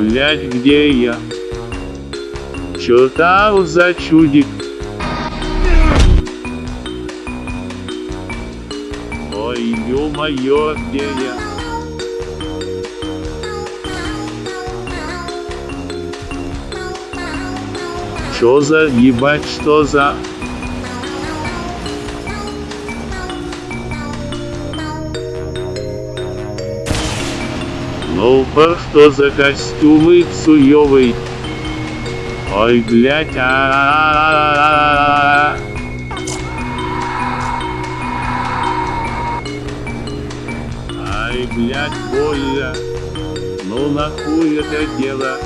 Блять, где я? Чё там за чудик? Ой, ё-моё, где я? Чё за ебать, что за... Ну, пар, что за костюмы суёвый? Ой, блядь, а, а, Ай, блядь, больно. Ну нахуй это дело?